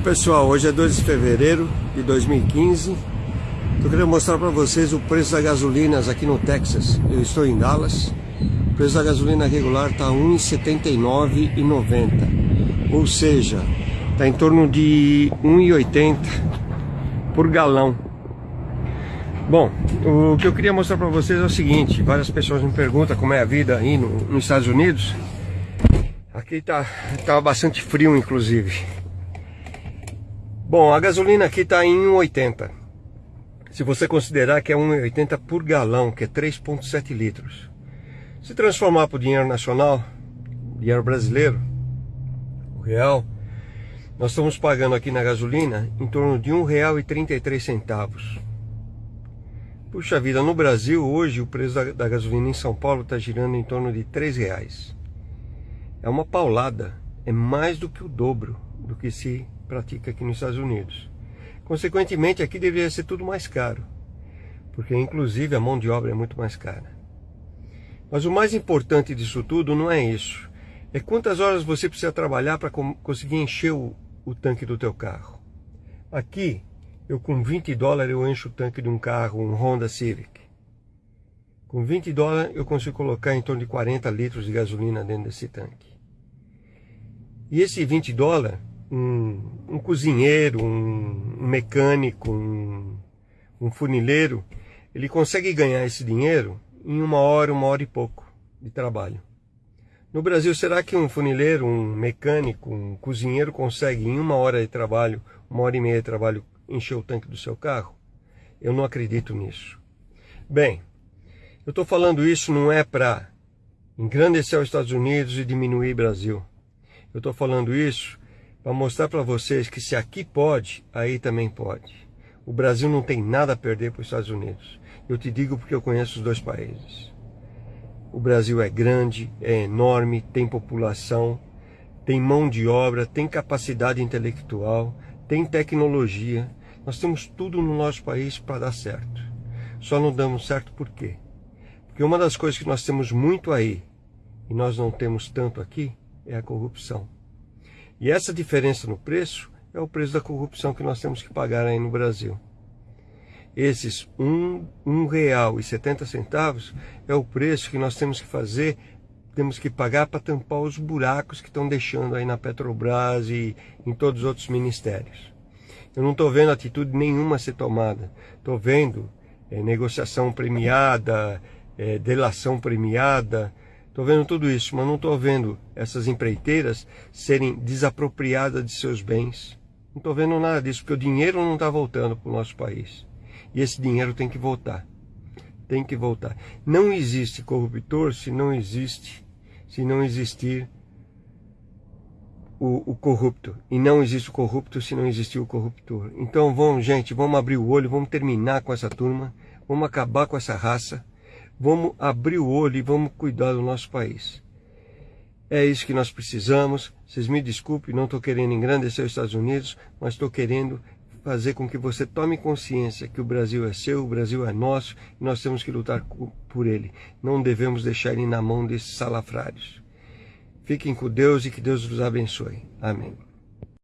Oi pessoal, hoje é 2 de fevereiro de 2015 Estou querendo mostrar para vocês o preço das gasolinas aqui no Texas. Eu estou em Dallas. O preço da gasolina regular está R$ 1,79,90 Ou seja, está em torno de R$ 1,80 por galão. Bom, o que eu queria mostrar para vocês é o seguinte. Várias pessoas me perguntam como é a vida aí no, nos Estados Unidos. Aqui tá, tá bastante frio inclusive Bom, a gasolina aqui está em 1,80. Se você considerar que é 1,80 por galão, que é 3,7 litros. Se transformar para o dinheiro nacional, dinheiro brasileiro, o real, nós estamos pagando aqui na gasolina em torno de R$ 1,33. Puxa vida, no Brasil hoje o preço da, da gasolina em São Paulo está girando em torno de R$ reais. É uma paulada, é mais do que o dobro do que se pratica aqui nos Estados Unidos. Consequentemente, aqui deveria ser tudo mais caro, porque inclusive a mão de obra é muito mais cara. Mas o mais importante disso tudo não é isso. É quantas horas você precisa trabalhar para conseguir encher o, o tanque do teu carro. Aqui, eu com 20 dólares eu encho o tanque de um carro, um Honda Civic. Com 20 dólares eu consigo colocar em torno de 40 litros de gasolina dentro desse tanque. E esse 20 dólares um, um cozinheiro, um, mecânico, um, um funileiro, ele consegue ganhar esse dinheiro em uma hora, uma hora e pouco de trabalho. No Brasil, será que um funileiro, um mecânico, um cozinheiro consegue em uma hora de trabalho, uma hora e meia de trabalho, encher o tanque do seu carro? Eu não acredito nisso. Bem, eu estou falando isso não é para engrandecer os Estados Unidos e diminuir o Brasil. Eu estou falando isso para mostrar para vocês que se aqui pode, aí também pode. O Brasil não tem nada a perder para os Estados Unidos. Eu te digo porque eu conheço os dois países. O Brasil é grande, é enorme, tem população, tem mão de obra, tem capacidade intelectual, tem tecnologia. Nós temos tudo no nosso país para dar certo. Só não damos certo por quê? Porque uma das coisas que nós temos muito aí e nós não temos tanto aqui é a corrupção. E essa diferença no preço é o preço da corrupção que nós temos que pagar aí no Brasil. Esses um, um real e setenta centavos é o preço que nós temos que fazer, temos que pagar para tampar os buracos que estão deixando aí na Petrobras e em todos os outros ministérios. Eu não estou vendo atitude nenhuma ser tomada. Estou vendo é, negociação premiada, é, delação premiada, Estou vendo tudo isso, mas não estou vendo essas empreiteiras serem desapropriadas de seus bens. Não estou vendo nada disso, porque o dinheiro não está voltando para o nosso país. E esse dinheiro tem que voltar. Tem que voltar. Não existe corruptor se não existe, se não existir o, o, corrupto. E não existe o corrupto se não existir o corruptor. Então vamos, gente, vamos abrir o olho, vamos terminar com essa turma, vamos acabar com essa raça vamos abrir o olho e vamos cuidar do nosso país. É isso que nós precisamos. Vocês me desculpem, não estou querendo engrandecer os Estados Unidos, mas estou querendo fazer com que você tome consciência que o Brasil é seu, o Brasil é nosso e nós temos que lutar por ele. Não devemos deixar ele na mão desses salafrários. Fiquem com Deus e que Deus os abençoe. Amém.